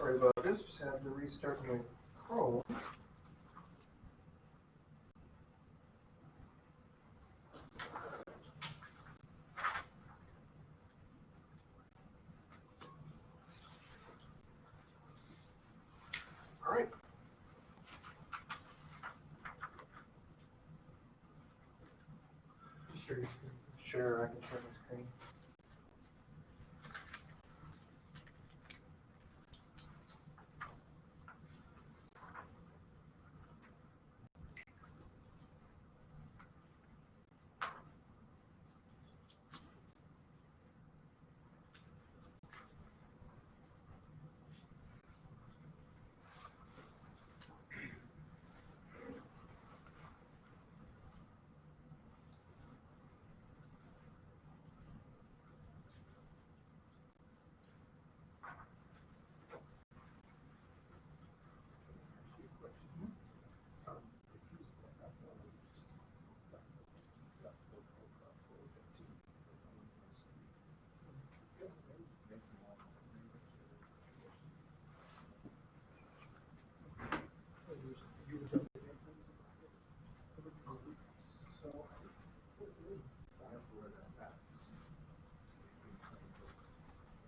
Sorry about this, just had to restart my Chrome. All right. Sure. Sure, I can share my screen.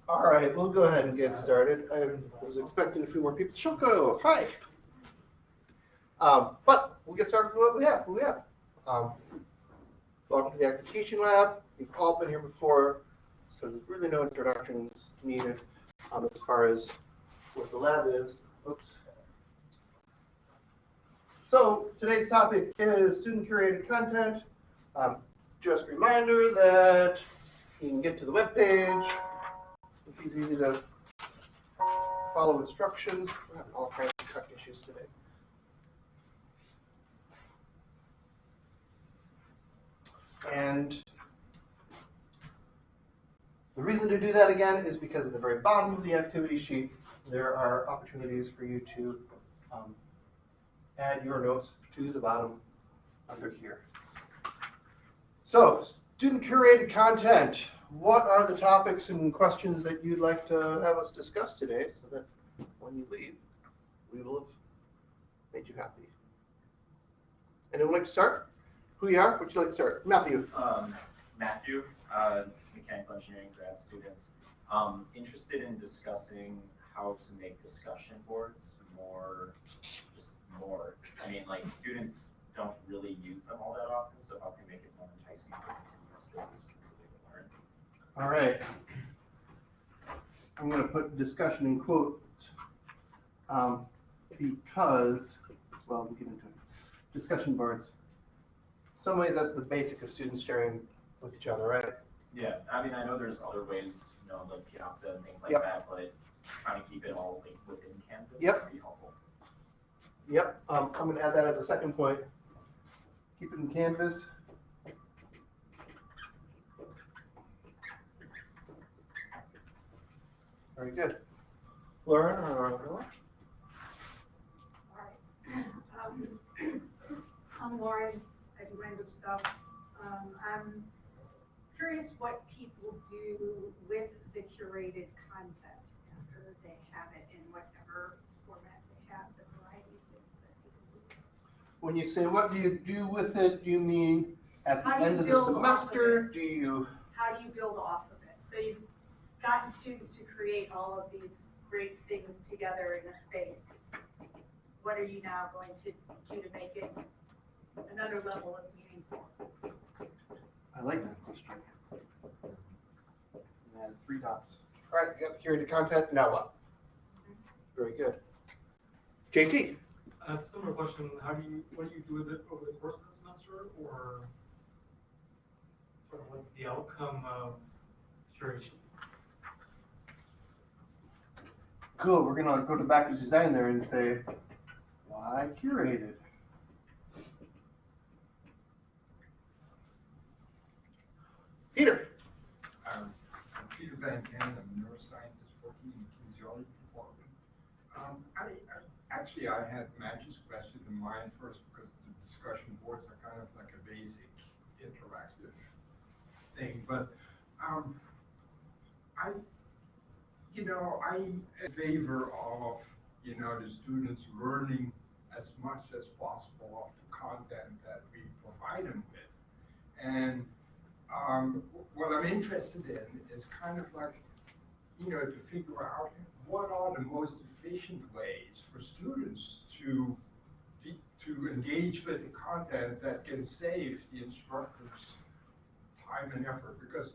All right, we'll go ahead and get started. I was expecting a few more people. Shoko, hi. Um, but we'll get started with what we have. What we have. Um, welcome to the Teaching Lab. You've all been here before, so there's really no introductions needed um, as far as what the lab is. Oops. So today's topic is student curated content. Um, just a reminder that you can get to the web page. It's easy to follow instructions. We're having all kinds of tech issues today. And the reason to do that again is because at the very bottom of the activity sheet, there are opportunities for you to um, add your notes to the bottom under here. So, student curated content. What are the topics and questions that you'd like to have us discuss today so that when you leave, we will have made you happy? Anyone like to start? Who you are? Would you like to start? Matthew. Um, Matthew, uh, mechanical engineering grad student. Um, interested in discussing how to make discussion boards more, just more. I mean, like students don't really use them all that often, so how can we make it more enticing for them to use those so they can learn? All right. I'm going to put discussion in quotes um, because, well, we'll get into it. Discussion boards. Some ways that's the basic of students sharing with each other, right? Yeah, I mean, I know there's other ways, you know, like Piazza and things like Yep. that, but trying to keep it all like within Canvas Yep. would be helpful. Yep, um, I'm going to add that as a second point. Keep it in Canvas. Very good. Lauren or Arabella? Alright. Um, I'm Lauren, I do random stuff. Um, I'm curious what people do with the curated content after they have it in whatever format they have, the variety of things that people do. When you say what do you do with it, do you mean at the How do you end of the build off of it? Do you? How do you build off of it? So you've gotten students to create all of these great things together in a space. What are you now going to do to make it another level of meaningful? I like that question. And add three dots. All right, you got the curated content. Now what? Very good. JT. Uh, similar question, how do you, what do you do with it over the course of the semester, or sort of what's the outcome of curation? Cool. We're gonna go to backwards design there and say, why curated? Peter. Um, I'm Peter Van Cannon, I'm a neuroscientist working in the kinesiology department. Um, I, I, actually, I had Matthew's question in mind first because the discussion boards are kind of like a basic interactive thing, but, um, I, you know, I'm in favor of, you know, the students learning as much as possible of the content that we provide them with. And um, what I'm interested in is kind of like, you know, to figure out what are the most efficient ways for students to to engage with the content that can save the instructors time and effort. Because,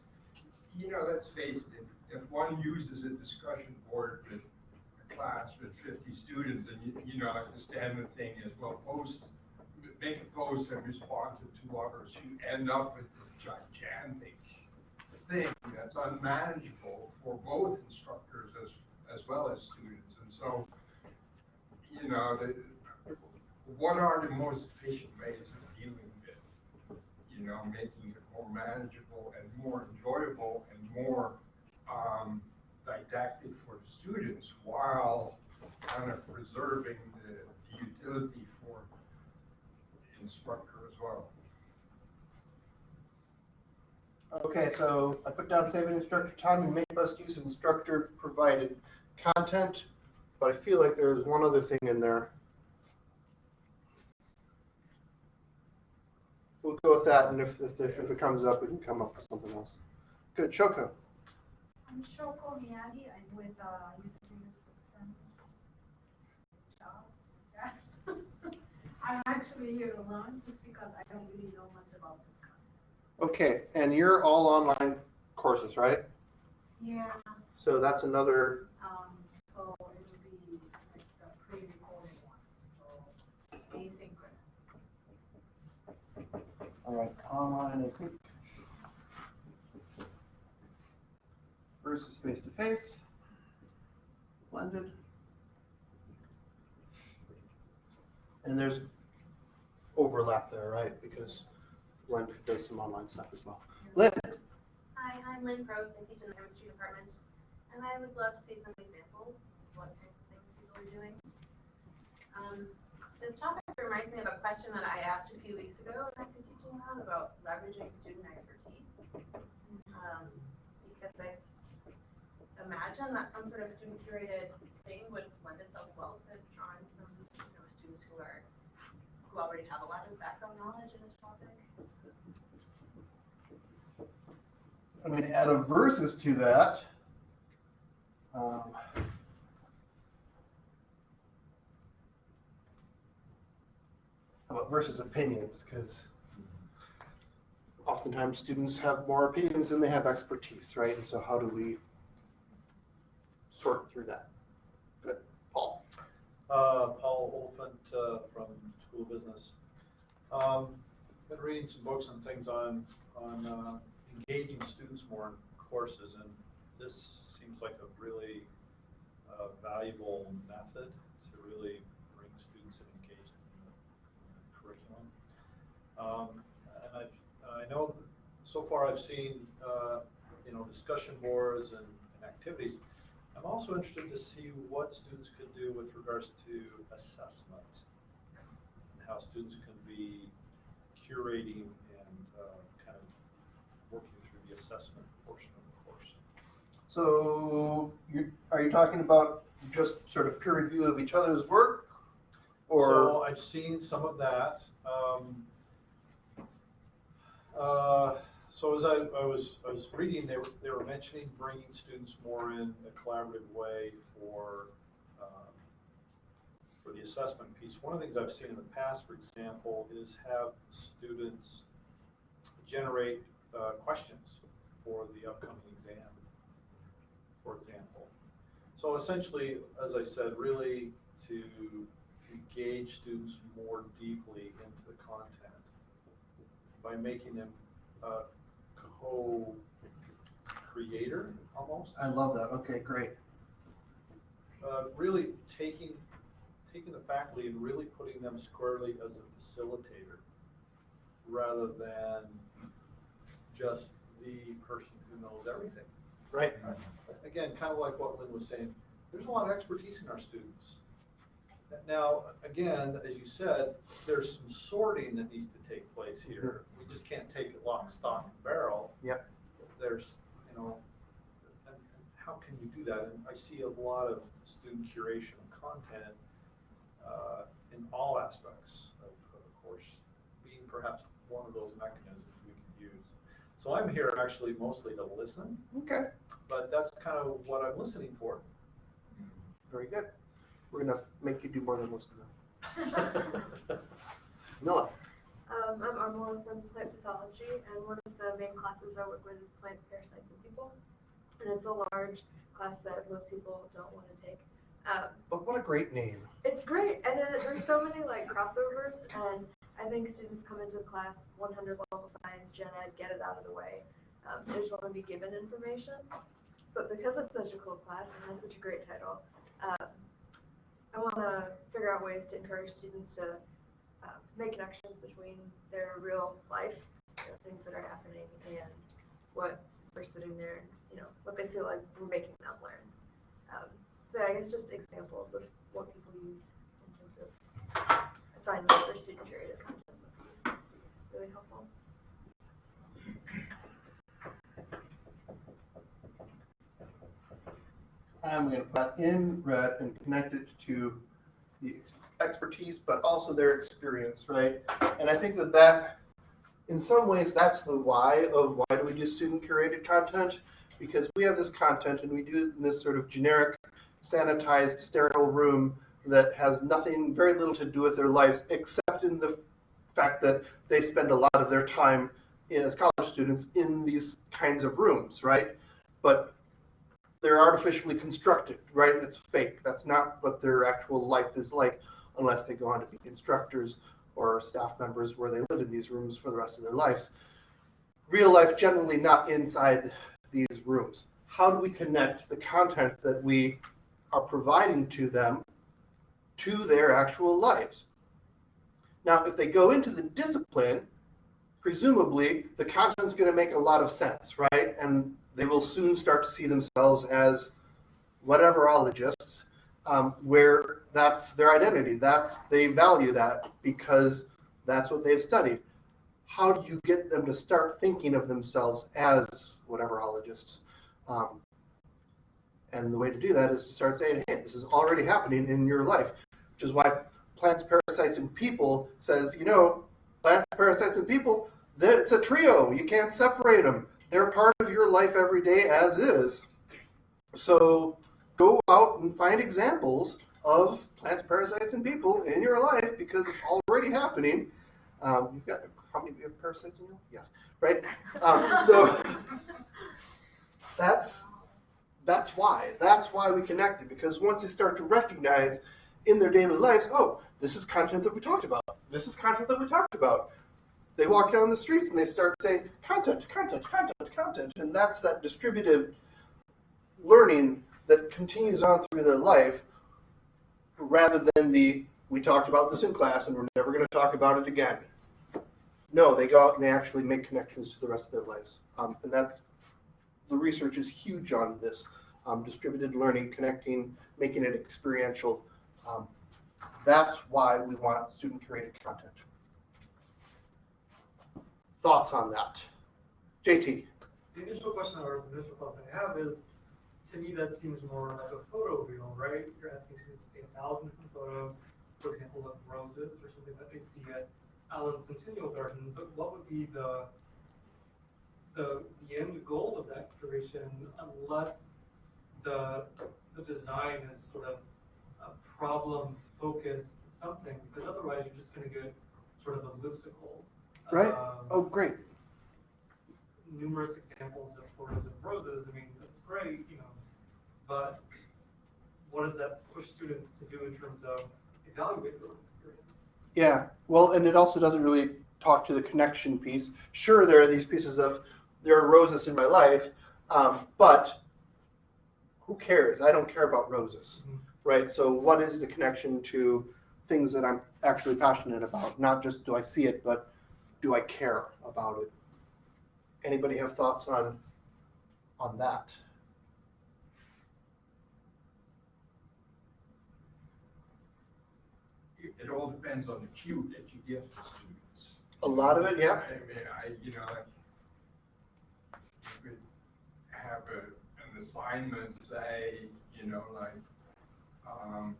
you know, let's face it, if, one uses a discussion board with a class with 50 students, and you, you know, the thing is, well, post, make a post and respond to two others, you end up with this gigantic thing that's unmanageable for both instructors as, as well as students. And so, you know, the, what are the most efficient ways of dealing with, you know, making it more manageable and more enjoyable and more um, didactic for the students while kind of preserving the, the utility for the instructor as well. Okay, so I put down saving instructor time and make best use of instructor provided content, but I feel like there's one other thing in there. We'll go with that, and if, if, if it comes up, we can come up with something else. Good, Shoko. I'm Shoko Miyagi, I'm with, uh, Systems. Job, yes. I'm actually here alone just because I don't really know much about this. Okay, and you're all online courses, right? Yeah, So that's another, um, so it would be like the pre-recorded ones, so asynchronous. All right, online is versus face-to-face, blended. And there's overlap there, right? Because Blend does some online stuff as well. Lynn? Hi, I'm Lynn Prost. I teach in the chemistry department, and I would love to see some examples of what kinds of things people are doing. Um, this topic reminds me of a question that I asked a few weeks ago in active teaching lab about leveraging student expertise. Um, because I imagine that some sort of student curated thing would lend itself well to drawing from you know students who are who already have a lot of background knowledge in this topic. I'm going to add a versus to that. Um, how about versus opinions? Because oftentimes students have more opinions than they have expertise, right? And so how do we sort through that? Good. Paul? Uh, Paul Oliphant, uh, from School of Business. Um, been reading some books and things on, on, uh, engaging students more in courses, and this seems like a really, uh, valuable method to really bring students and engage them in the, in the curriculum. Um, and I've, I know, so far I've seen, uh, you know, discussion boards and, and activities. I'm also interested to see what students could do with regards to assessment and how students can be curating and uh, kind of working through the assessment portion of the course. So you, are you talking about just sort of peer review of each other's work? So Or, I've seen some of that. Um, uh, so as I, I was I was reading, they were they were mentioning bringing students more in a collaborative way for um, for the assessment piece. One of the things I've seen in the past, for example, is have students generate uh, questions for the upcoming exam, for example. So essentially, as I said, really to engage students more deeply into the content by making them a co-creator almost. I love that. Okay, great. Uh, really taking, taking the faculty and really putting them squarely as a facilitator rather than just the person who knows everything. Right. Again, kind of like what Lynn was saying, there's a lot of expertise in our students. Now, again, as you said, there's some sorting that needs to take place here. We just can't take it lock, stock, and barrel. Yep. There's, you know, and and how can can you do that? And I see a lot of student curation of content uh, in all aspects of of the course, being perhaps one of those mechanisms we can use. So I'm here actually mostly to listen, Okay, but that's kind of what I'm listening for. very good. We're gonna make you do more than listen now. Um, I'm Armela from plant pathology, and one of the main classes I work with is plants, parasites, and people. And it's a large class that most people don't want to take. Um, But what a great name. it's great, and then there's so many like crossovers, and I think students come into the class 100 level science, gen ed, get it out of the way. Um, they just want to be given information. But because it's such a cool class and has such a great title, um, I want to figure out ways to encourage students to um, make connections between their real life, you know, things that are happening, and what we're sitting there, you know, what they feel like we're making them learn. Um, so I guess just examples of what people use in terms of assignments or student curated content would be really helpful. I'm gonna put in red and connect it to the expertise, but also their experience, right? And I think that that, in some ways, that's the why of why do we do student curated content? Because we have this content and we do it in this sort of generic, sanitized, sterile room that has nothing, very little to do with their lives, except in the fact that they spend a lot of their time eh, as college students in these kinds of rooms, right? But they're artificially constructed, right? It's fake. That's not what their actual life is like unless they go on to be instructors or staff members where they live in these rooms for the rest of their lives. Real life generally not inside these rooms. How do we connect the content that we are providing to them to their actual lives? Now, if they go into the discipline, presumably the content's going to make a lot of sense, right? And they will soon start to see themselves as whateverologists, um, where that's their identity. That's they value that because that's what they've studied. How do you get them to start thinking of themselves as whateverologists? Um, and the way to do that is to start saying, hey, this is already happening in your life, which is why plants, parasites, and people says, you know, plants, parasites, and people, it's a trio. You can't separate them. They're part of your life every day as is. So go out and find examples of plants, parasites, and people in your life because it's already happening. Um, you've got how many parasites in you? Yes, right. Um, so that's that's why. That's why we connected because once they start to recognize in their daily lives, oh, this is content that we talked about. This is content that we talked about. They walk down the streets and they start saying content, content, content, content, and that's that distributed learning that continues on through their life rather than the we talked about this in class and we're never going to talk about it again. No, they go out and they actually make connections to the rest of their lives. Um, and that's the research is huge on this um, distributed learning, connecting, making it experiential. Um, that's why we want student curated content. Thoughts on that? JT. The initial question or initial thought I have is, to me, that seems more like a photo reel, right? You're asking students to take a thousand different photos, for example, of roses or something that they see at Allen Centennial Garden, but what would be the, the, the end goal of that curation unless the, the design is sort of a problem-focused something, because otherwise you're just gonna get sort of a listicle. Right? um, Oh, great. numerous examples of photos of roses, I mean, that's great, you know, but what does that push students to do in terms of evaluating their own experience? Yeah, well, and it also doesn't really talk to the connection piece. Sure, there are these pieces of, there are roses in my life, um, but who cares? I don't care about roses, Mhm. right? So what is the connection to things that I'm actually passionate about? Not just do I see it, but do I care about it? Anybody have thoughts on, on that? It all depends on the cue that you give to students. A lot of it, yeah. I mean, I, you know, like, you could have a, an assignment, say, you know, like, um,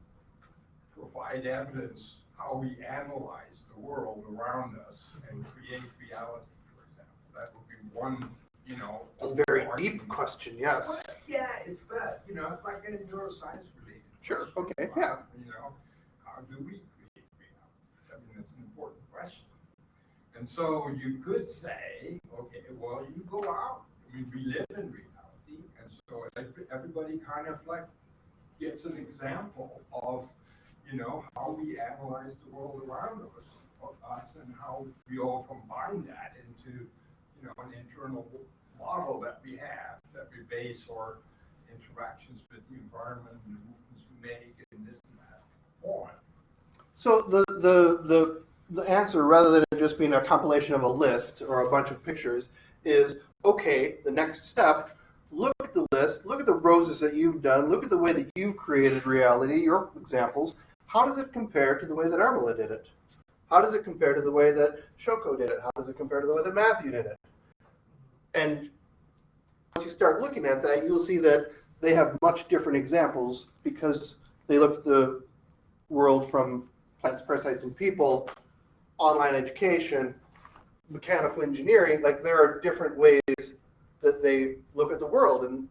provide evidence how we analyze the world around us and create reality, for example. That would be one, you know. A very deep question, yes. Well, Yeah, it's, but, you know, it's like a neuroscience related. Sure, question okay, yeah. You know, how do we create reality? I mean, it's an important question. And so you could say, okay, well, you go out, I mean, we live in reality, and so everybody kind of like gets an example of, you know, how we analyze the world around us, of us, and how we all combine that into, you know, an internal model that we have, that we base our interactions with the environment and the movements we make and this and that on. So the, the, the, the answer, rather than it just being a compilation of a list or a bunch of pictures, is, okay, the next step, look at the list, look at the roses that you've done, look at the way that you've created reality, your examples. How does it compare to the way that Armela did it? How does it compare to the way that Shoko did it? How does it compare to the way that Matthew did it? And once you start looking at that, you'll see that they have much different examples because they look at the world from plants, parasites, and people, online education, mechanical engineering, like there are different ways that they look at the world. And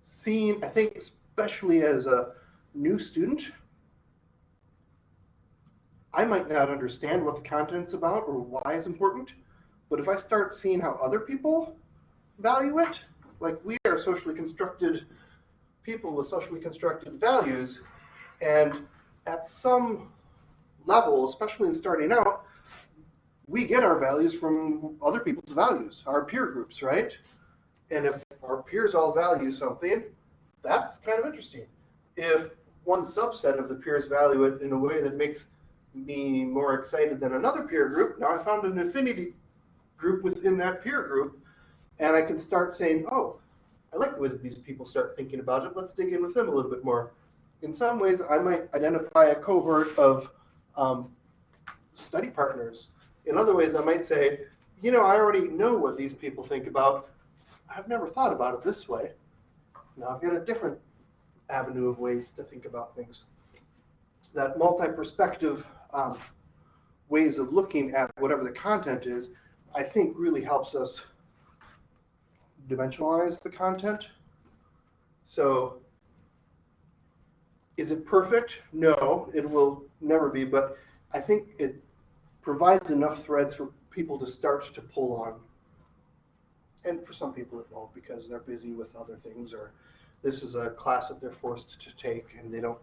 seeing, I think, especially as a new student, I might not understand what the content's about or why it's important, but if I start seeing how other people value it, like we are socially constructed people with socially constructed values, and at some level, especially in starting out, we get our values from other people's values, our peer groups, right? And if our peers all value something, that's kind of interesting. If one subset of the peers value it in a way that makes me more excited than another peer group, now I found an affinity group within that peer group, and I can start saying, oh, I like the way that these people start thinking about it. Let's dig in with them a little bit more. In some ways, I might identify a cohort of um, study partners. In other ways, I might say, you know, I already know what these people think about. I've never thought about it this way. Now I've got a different avenue of ways to think about things. That multi-perspective um, ways of looking at whatever the content is, I think really helps us dimensionalize the content. So is it perfect? No, it will never be, but I think it provides enough threads for people to start to pull on. And for some people it won't because they're busy with other things or this is a class that they're forced to take and they don't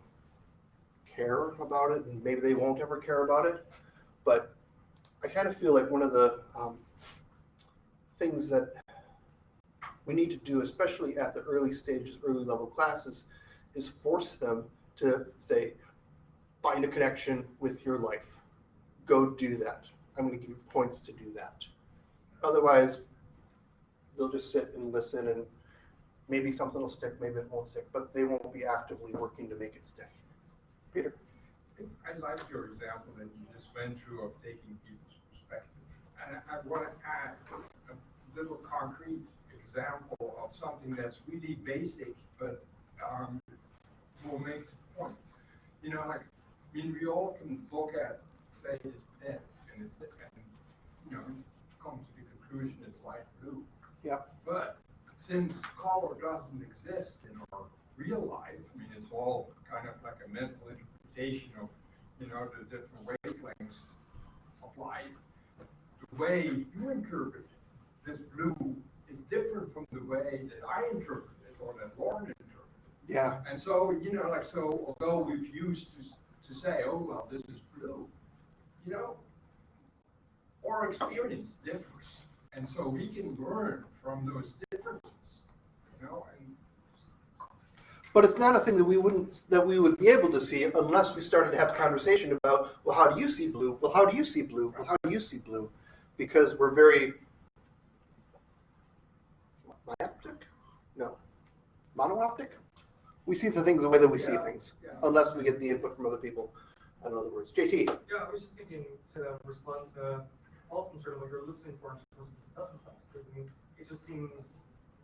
care about it and maybe they won't ever care about it. But I kind of feel like one of the um, things that we need to do, especially at the early stages, early level classes, is force them to say, find a connection with your life. Go do that. I'm going to give you points to do that. Otherwise, they'll just sit and listen and maybe something will stick, maybe it won't stick, but they won't be actively working to make it stick. Peter? I like your example that you just went through of taking people's perspective. And I, I want to add a little concrete example of something that's really basic, but um, will make the point. You know, like, mean, we all can look at, say, this pen, and it's, and, you know, come to the conclusion it's light blue. Yep. But since color doesn't exist in our real life, I mean, it's all kind of like a mental interpretation of, you know, the different wavelengths of light. The way you interpret this blue is different from the way that I interpret it or that Lauren interpreted it. Yeah. And so, you know, like, so although we've used to, to say, oh, well, this is blue, you know, our experience differs. And so we can learn from those differences, you know, and But it's not a thing that we wouldn't that we would be able to see unless we started to have a conversation about, well, how do you see blue? Well, how do you see blue? Well, how do you see blue? Because we're very myoptic? No. Monooptic? We see the things the way that we see things, yeah. unless we get the input from other people. In other words, JT. Yeah, I was just thinking to respond to Paulson, sort of what you're listening for in terms of assessment practices. I mean, it just seems,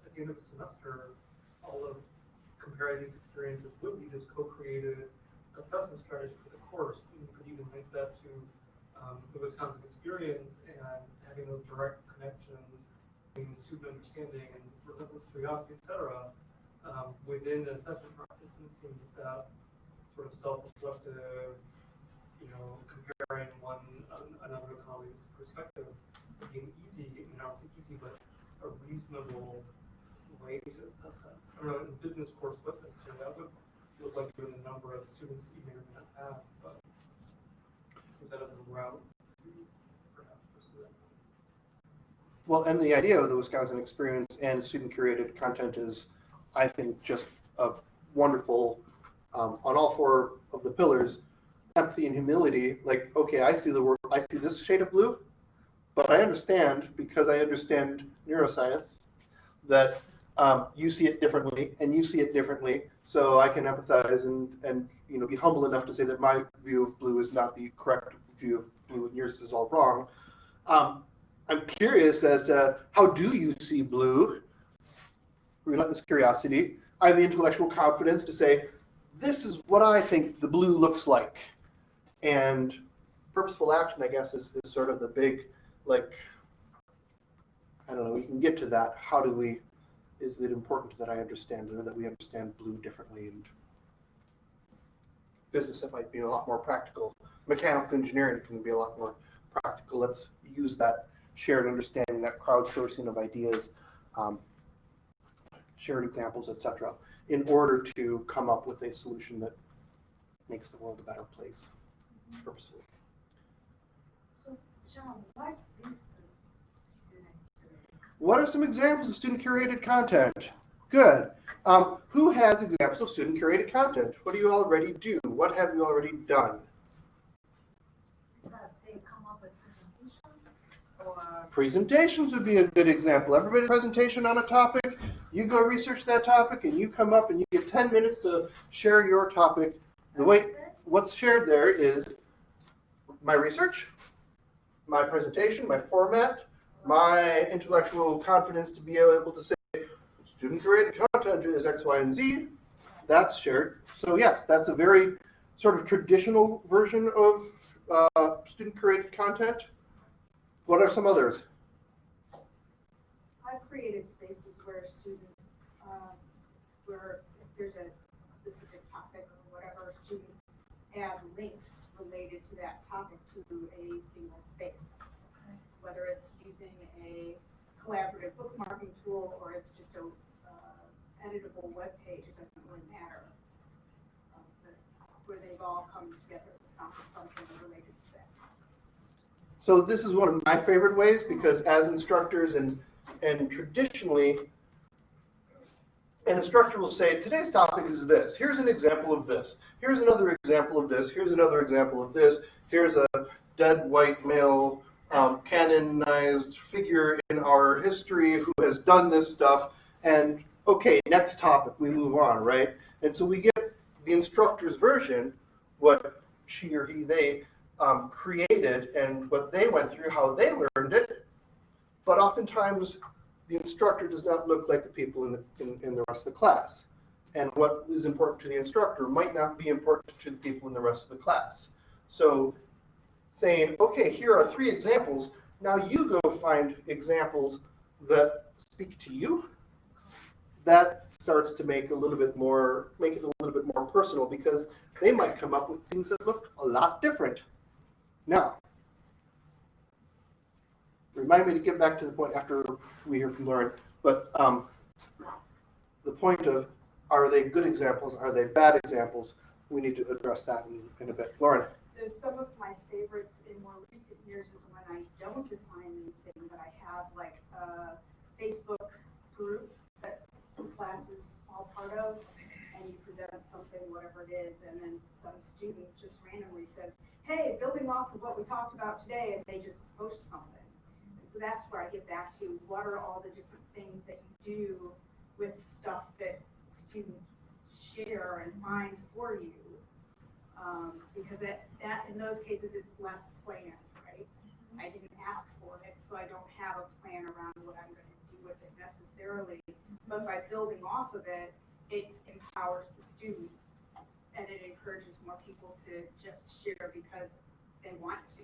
at the end of the semester, all of comparing these experiences would be this co-created assessment strategy for the course. And you could even link that to um, the Wisconsin experience and having those direct connections between student understanding and relentless curiosity, et cetera, um, within the assessment practice. And it seems that sort of self-reflective, you know, comparing one an- another colleague's perspective would be an easy, mean, not say easy, but a reasonable way to assess that. I don't know, in business course, what necessarily that would look like given the number of students you may or may not have, but it seems that as a route perhaps. Well, and the idea of the Wisconsin experience and student-curated content is, I think, just a wonderful, um, on all four of the pillars, empathy and humility. Like, okay, I see the world, I see this shade of blue, but I understand because I understand neuroscience that um, you see it differently and you see it differently. So I can empathize and and you know be humble enough to say that my view of blue is not the correct view of blue and yours is all wrong. Um, I'm curious as to how do you see blue? Relentless curiosity. I have the intellectual confidence to say, this is what I think the blue looks like. And purposeful action, I guess, is, is sort of the big, like, I don't know, we can get to that. How do we, is it important that I understand or that we understand blue differently? And business, it might be a lot more practical. Mechanical engineering can be a lot more practical. Let's use that shared understanding, that crowdsourcing of ideas, um, shared examples, etc., in order to come up with a solution that makes the world a better place purposefully. So, John, what is? What are some examples of student curated content? Good. Um, who has examples of student curated content? What do you already do? What have you already done? Is that they come up with presentations would be a good example. Everybody presentation on a topic, you go research that topic and you come up and you get 10 minutes to share your topic. The way what's shared there is my research, my presentation, my format, my intellectual confidence to be able to say student-created content is X, Y, and Z. That's shared. So yes, that's a very sort of traditional version of uh, student-created content. What are some others? I've created spaces where students, um, where if there's a specific topic or whatever, students add links related to that topic to a single space. Whether it's using a collaborative bookmarking tool or it's just a uh, editable web page, it doesn't really matter. Um, Where they've all come together to accomplish something related. So this is one of my favorite ways because as instructors and and traditionally, an instructor will say, today's topic is this. Here's an example of this. Here's another example of this. Here's another example of this. Here's a dead white male um, canonized figure in our history who has done this stuff. And okay, next topic, we move on, right? And so we get the instructor's version, what she or he, they um, created and what they went through, how they learned it. But oftentimes, the instructor does not look like the people in the, in, in the rest of the class. And what is important to the instructor might not be important to the people in the rest of the class. So saying, okay, here are three examples. Now you go find examples that speak to you. That starts to make a little bit more, make it a little bit more personal because they might come up with things that look a lot different. Now, remind me to get back to the point after we hear from Lauren, but um, the point of are they good examples, are they bad examples? We need to address that in, in a bit. Lauren. So some of my favorites in more recent years is when I don't assign anything, but I have like a Facebook group that the class is all part of, and you present something, whatever it is, and then some student just randomly says, hey, building off of what we talked about today, and they just post something. And so that's where I get back to what are all the different things that you do with stuff that students share and find for you. Um, because that, that, in those cases, it's less planned, right? I didn't ask for it, so I don't have a plan around what I'm gonna do with it necessarily, but by building off of it, it empowers the student and it encourages more people to just share because they want to.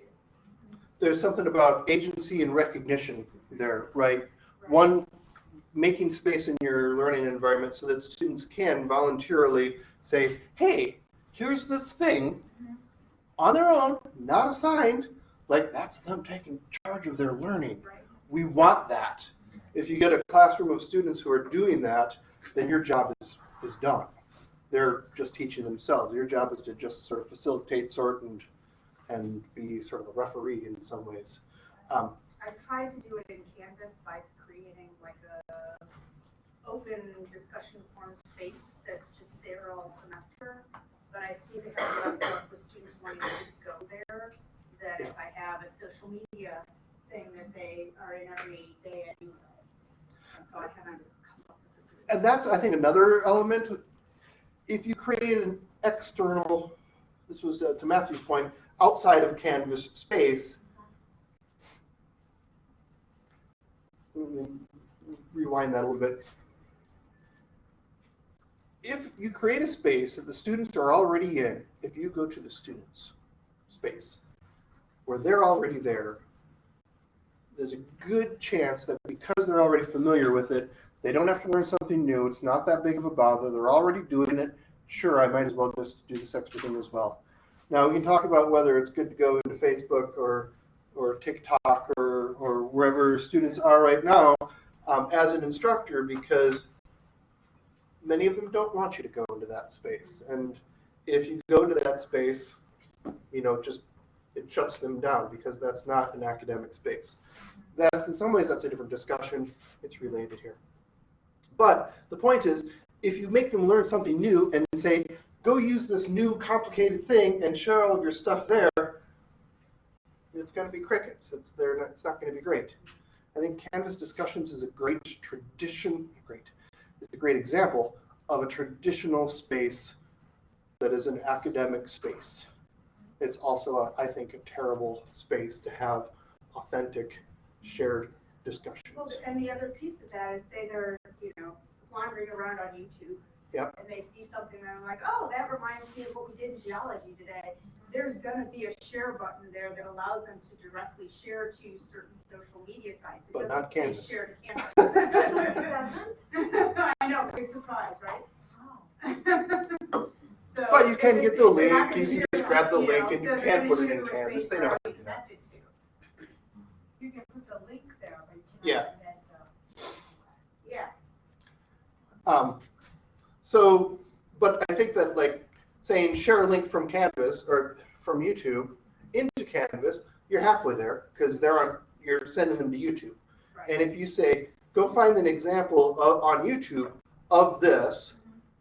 There's something about agency and recognition there, right? right? One, making space in your learning environment so that students can voluntarily say, hey, here's this thing mm-hmm. on their own, not assigned, like that's them taking charge of their learning. Right. We want that. If you get a classroom of students who are doing that, then your job is, is done. They're just teaching themselves. Your job is to just sort of facilitate, sort, and, and be sort of the referee in some ways. Um, I tried to do it in Canvas by creating like a open discussion forum space that's just there all semester. But I see they have enough with students wanting to go there, that if I have a social media thing that they are in every day anyway. And so I haven't come up with a and that's, I think, another element. If you create an external, this was uh, to Matthew's point, outside of Canvas space, rewind that a little bit. If you create a space that the students are already in, if you go to the students' space, where they're already there, there's a good chance that because they're already familiar with it, they don't have to learn something new. It's not that big of a bother. They're already doing it. Sure, I might as well just do this extra thing as well. Now we can talk about whether it's good to go into Facebook or or TikTok or or wherever students are right now um, as an instructor because many of them don't want you to go into that space. And if you go into that space, you know, just it shuts them down because that's not an academic space. That's in some ways that's a different discussion. It's related here. But the point is, if you make them learn something new and say, go use this new complicated thing and share all of your stuff there, it's going to be crickets. It's, they're not, it's not going to be great. I think Canvas discussions is a great tradition, great, it's a great example of a traditional space that is an academic space. It's also, a, I think, a terrible space to have authentic, shared discussions. Well, and the other piece of that is say they're, you know, wandering around on YouTube. Yep. And they see something and they're like, oh, that reminds me of what we did in geology today. There's gonna be a share button there that allows them to directly share to certain social media sites. It But not Canvas. Share to It Canvas. doesn't? I know, big surprise, right? Oh. So But you can get the link, you share just grab the you link know, and you so they're can put it in Canvas. They know how to do that. You can put the link there, but you Yeah. cannot embed the. Yeah. Um, so, but I think that like saying share a link from Canvas or from YouTube into Canvas, you're halfway there because they're on, you're sending them to YouTube. Right. And if you say, go find an example of, on YouTube of this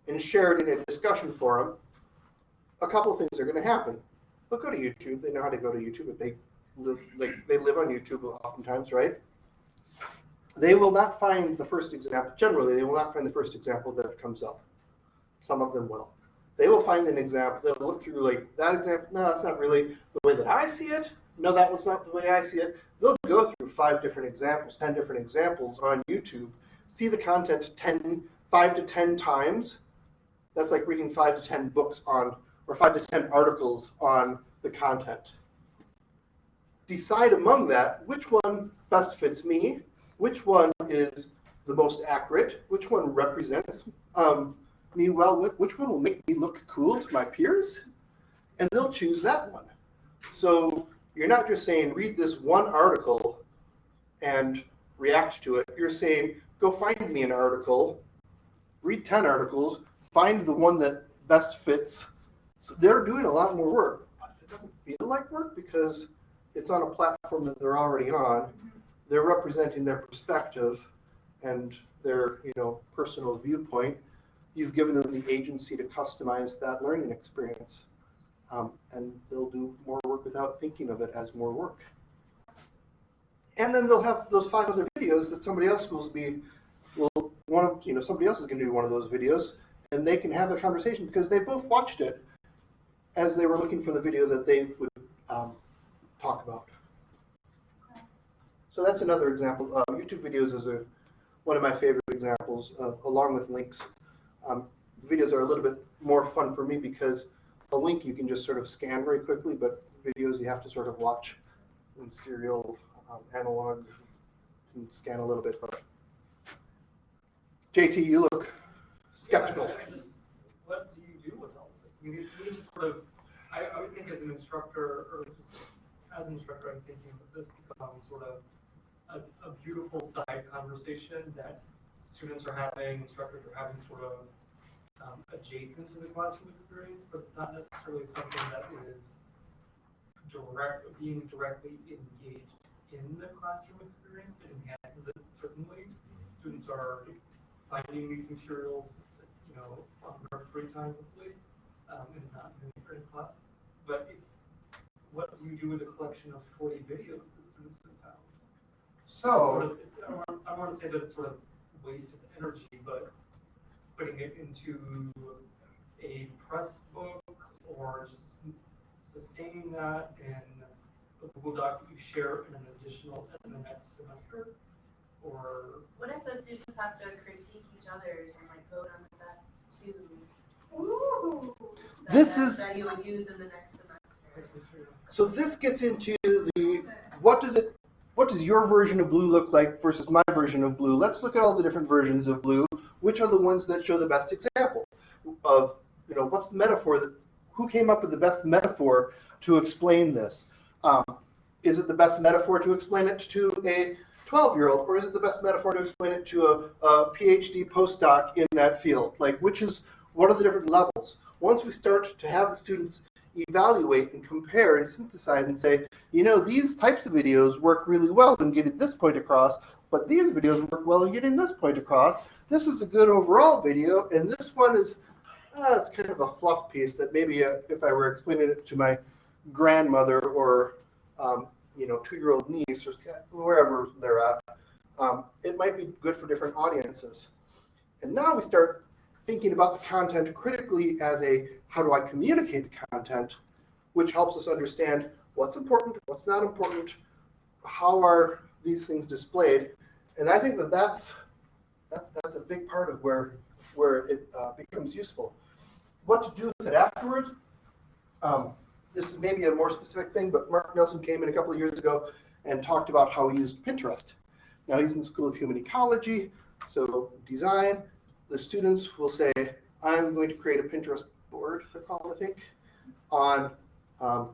and share it in a discussion forum, a couple things are going to happen. They'll go to YouTube. They know how to go to YouTube. If they live, like they live on YouTube oftentimes, right? They will not find the first example. Generally, they will not find the first example that comes up. Some of them will. They will find an example. They'll look through like that example. No, that's not really the way that I see it. No, that was not the way I see it. They'll go through five different examples, ten different examples on YouTube, see the content 10, five to ten times. That's like reading five to ten books on, or five to ten articles on the content. Decide among that which one best fits me, which one is the most accurate, which one represents um, me well, which one will make me look cool to my peers, and they'll choose that one. So you're not just saying read this one article and react to it. You're saying go find me an article, read 10 articles, find the one that best fits. So they're doing a lot more work, it doesn't feel like work because it's on a platform that they're already on. They're representing their perspective and their, you know, personal viewpoint. You've given them the agency to customize that learning experience. Um, and they'll do more work without thinking of it as more work. And then they'll have those five other videos that somebody else will be, will one of you know somebody else is going to do one of those videos, and they can have a conversation because they both watched it as they were looking for the video that they would um, talk about. So that's another example. Uh, YouTube videos is a one of my favorite examples, uh, along with links. Um, videos are a little bit more fun for me because a link you can just sort of scan very quickly, but videos you have to sort of watch in serial um, analog and scan a little bit. But JT, you look skeptical. Yeah, just- What do you do with all this? I mean, me, just sort of, I, I would think as an instructor, or just as an instructor, I'm thinking that this becomes sort of a, a beautiful side conversation that students are having, instructors are having sort of um, adjacent to the classroom experience, but it's not necessarily something that is direct, being directly engaged in the classroom experience. It enhances it certainly. Students are finding these materials, you know, on their free time hopefully, um, and not in, class. But if, what do you do with a collection of forty videos that students have found? Sort So, of- I want, I want to say that it's sort of waste of energy, but putting it into a press book or just sustaining that in a Google Doc that you share in an additional, in the next semester? Or, What if the students have to critique each other's and like vote on the best two? Ooh. that- This that- is- That you would use in the next semester? so this gets into the what does it what does your version of blue look like versus my version of blue? Let's look at all the different versions of blue. Which are the ones that show the best example of you know what's the metaphor that who came up with the best metaphor to explain this? Um, is it the best metaphor to explain it to a 12 year old, or is it the best metaphor to explain it to a, a PhD postdoc in that field? Like, which is, what are the different levels? Once we start to have the students evaluate and compare and synthesize and say, you know, these types of videos work really well in getting this point across, but these videos work well in getting this point across. This is a good overall video, and this one is, uh, it's kind of a fluff piece that maybe uh, if I were explaining it to my grandmother or um, you know two-year-old niece or wherever they're at, um, it might be good for different audiences. And now we start thinking about the content critically as a how do I communicate the content, which helps us understand what's important, what's not important, how are these things displayed, and I think that that's that's that's a big part of where where it uh, becomes useful. What to do with it afterwards? Um, this is maybe a more specific thing, but Mark Nelson came in a couple of years ago and talked about how he used Pinterest. Now he's in the School of Human Ecology, so design. The students will say, I'm going to create a Pinterest board, they're called, I think, on um,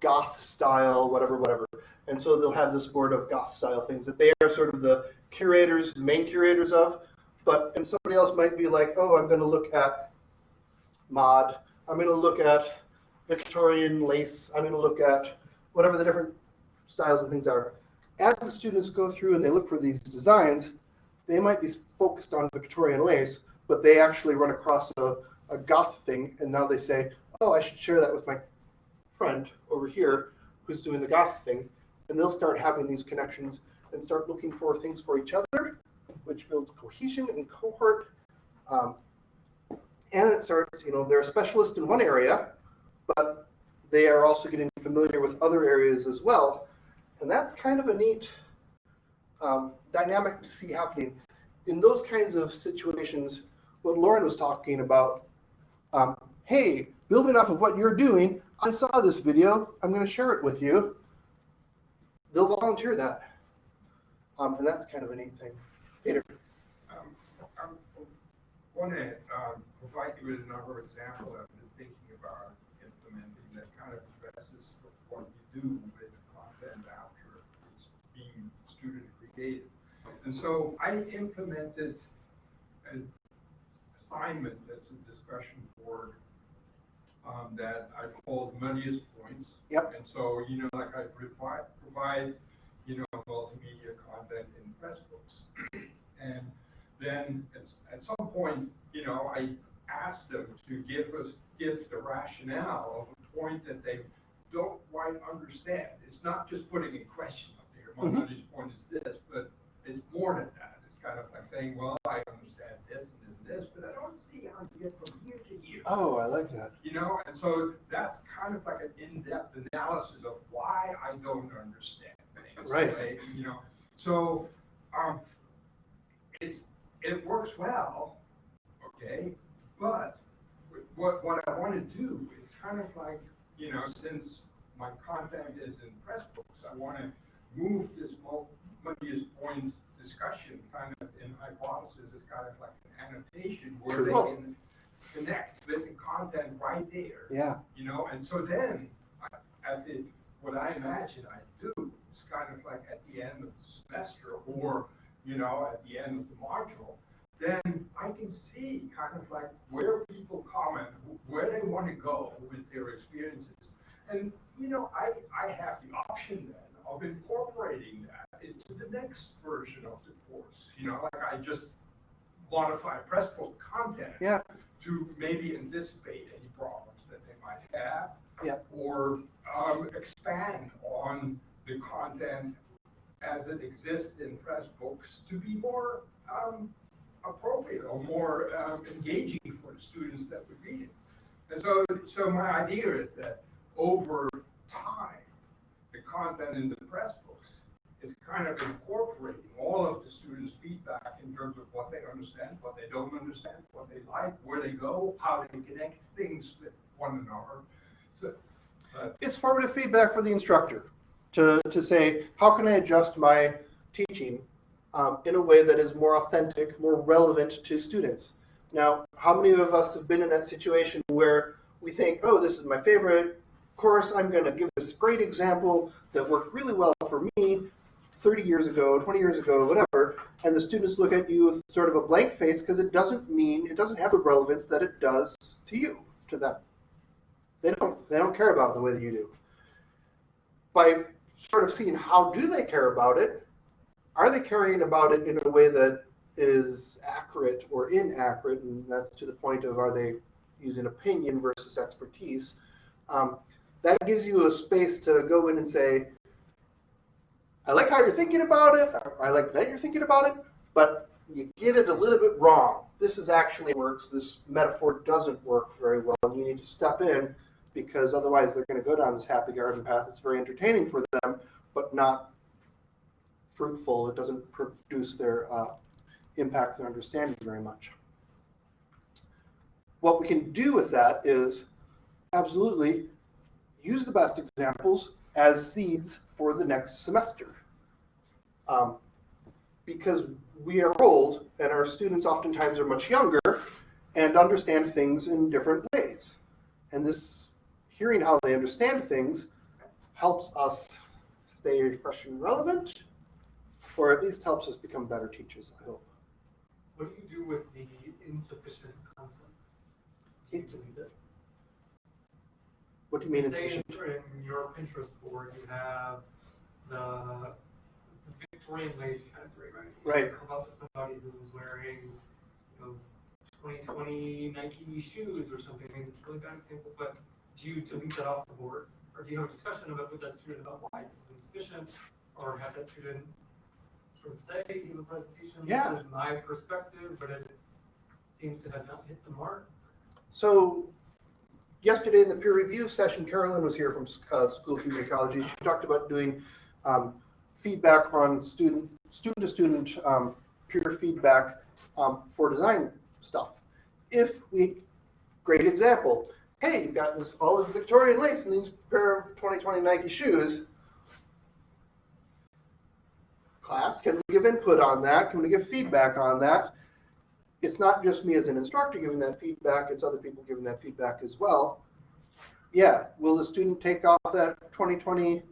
goth style, whatever, whatever. And so they'll have this board of goth style things that they are sort of the curators, main curators of. But and somebody else might be like, oh, I'm going to look at mod. I'm going to look at Victorian lace. I'm going to look at whatever the different styles and things are. As the students go through and they look for these designs, they might be focused on Victorian lace, but they actually run across a, a goth thing, and now they say, oh, I should share that with my friend over here who's doing the goth thing, and they'll start having these connections and start looking for things for each other, which builds cohesion and cohort. Um, and it starts, you know, they're a specialist in one area, but they are also getting familiar with other areas as well. And that's kind of a neat um, dynamic to see happening. In those kinds of situations, what Lauren was talking about, um, hey, building off of what you're doing, I saw this video, I'm going to share it with you. They'll volunteer that. Um, and that's kind of a neat thing. Peter. Um, I want to um, provide you with another example I've been thinking about implementing that kind of addresses what you do with content after it's being created. And so I implemented an assignment that's a discussion board um, that I called Muddiest Points. Yep. And so, you know, like I provide, provide, you know, multimedia content in press books. And then at, at some point, you know, I asked them to give us, give the rationale of a point that they don't quite understand. It's not just putting a question my Mhm. point is this, but it's more than that. It's kind of like saying, well, I understand this and this and this, but I don't see how you get from here to here. Oh, I like that. You know, and so that's kind of like an in-depth analysis of why I don't understand things. Right. right? You know, so, um, it works well, okay, but what, what I want to do is kind of like, you know, since my content is in press books, I want to move this multiple points discussion kind of in hypothesis as kind of like an annotation where they can connect with the content right there. Yeah. You know, and so then, I- at the, what I imagine I do is kind of like at the end of the semester or, you know, at the end of the module, then I can see kind of like where people comment, where they want to go with their experiences. And, you know, I, I have the option then of incorporating that into the next version of the course. You know, like I just modify Pressbook content Yeah. to maybe anticipate any problems that they might have. Yeah. Or um, expand on the content as it exists in press books to be more um, appropriate or more um, engaging for the students that would read it. And so, so my idea is that over time, content in the press books is kind of incorporating all of the students' feedback in terms of what they understand, what they don't understand, what they like, where they go, how they connect things with one another. So, but It's formative feedback for the instructor to, to say, how can I adjust my teaching um, in a way that is more authentic, more relevant to students? Now, how many of us have been in that situation where we think, oh, this is my favorite course, I'm going to give this great example that worked really well for me 30 years ago, 20 years ago, whatever, and the students look at you with sort of a blank face because it doesn't mean, it doesn't have the relevance that it does to you, to them. They don't, they don't care about it the way that you do. By sort of seeing how do they care about it, are they caring about it in a way that is accurate or inaccurate, and that's to the point of are they using opinion versus expertise. Um, that gives you a space to go in and say, I like how you're thinking about it, I like that you're thinking about it, but you get it a little bit wrong. This is actually works, this metaphor doesn't work very well, and you need to step in because otherwise they're going to go down this happy garden path. It's very entertaining for them, but not fruitful. It doesn't produce their uh, impact their understanding very much. What we can do with that is absolutely use the best examples as seeds for the next semester. Um, because we are old and our students oftentimes are much younger and understand things in different ways. And this hearing how they understand things helps us stay fresh and relevant, or at least helps us become better teachers, I hope. What do you do with the insufficient content? Do you delete it? What do you mean Say insufficient? in your Pinterest board, you have the the Victorian lace category, right? Right. You Come up with somebody who's wearing, you know, twenty twenty Nike shoes or something, I mean, it's a really bad example, but do you delete that off the board? Or do you have a discussion about, with that student about why this is insufficient? Or have that student sort of say, give a presentation, Yeah. this is my perspective, but it seems to have not hit the mark? So yesterday in the peer review session, Carolyn was here from uh, School of Community Ecology. She talked about doing um, feedback on student student to student um, peer feedback um, for design stuff. If we, great example. Hey, you've got this all this Victorian lace and these pair of 2020 Nike shoes. Class, can we give input on that? Can we give feedback on that? It's not just me as an instructor giving that feedback, it's other people giving that feedback as well. Yeah, will the student take off that 2020